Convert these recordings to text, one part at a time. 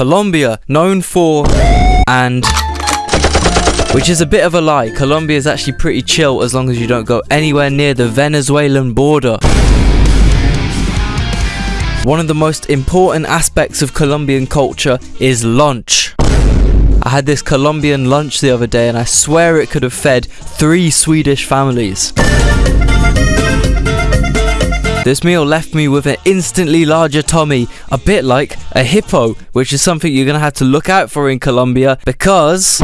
Colombia, known for and which is a bit of a lie. Colombia is actually pretty chill as long as you don't go anywhere near the Venezuelan border. One of the most important aspects of Colombian culture is lunch. I had this Colombian lunch the other day and I swear it could have fed three Swedish families. This meal left me with an instantly larger tummy, a bit like a hippo, which is something you're gonna have to look out for in Colombia because.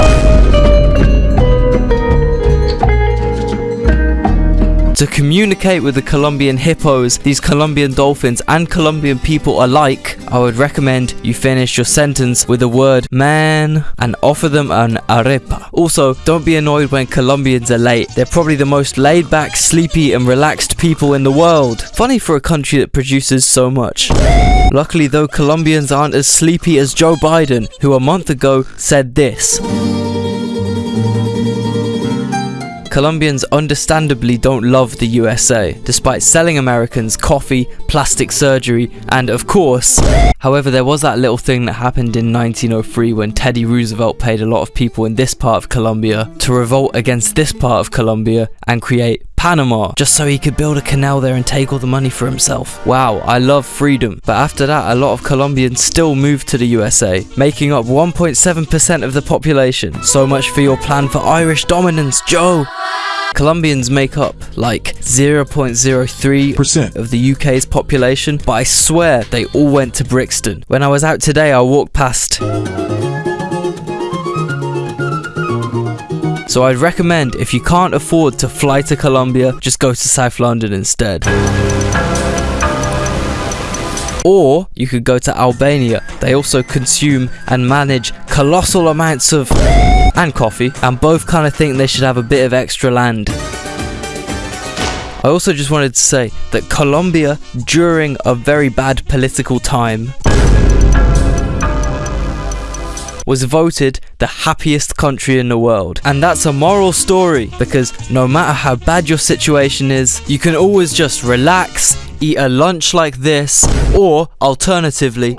To communicate with the Colombian hippos, these Colombian dolphins, and Colombian people alike, I would recommend you finish your sentence with the word man and offer them an arepa. Also, don't be annoyed when Colombians are late. They're probably the most laid back, sleepy, and relaxed people in the world. Funny for a country that produces so much. Luckily, though, Colombians aren't as sleepy as Joe Biden, who a month ago said this. Colombians understandably don't love the USA, despite selling Americans coffee, plastic surgery, and of course, however, there was that little thing that happened in 1903 when Teddy Roosevelt paid a lot of people in this part of Colombia to revolt against this part of Colombia and create Panama, just so he could build a canal there and take all the money for himself. Wow, I love freedom. But after that, a lot of Colombians still moved to the USA, making up 1.7% of the population. So much for your plan for Irish dominance, Joe! Colombians make up like 0.03% of the UK's population, but I swear they all went to Brixton. When I was out today, I walked past. So I'd recommend if you can't afford to fly to Colombia, just go to South London instead. Or you could go to Albania. They also consume and manage colossal amounts of and coffee, and both kind of think they should have a bit of extra land. I also just wanted to say that Colombia, during a very bad political time, was voted the happiest country in the world. And that's a moral story because no matter how bad your situation is, you can always just relax, eat a lunch like this, or alternatively,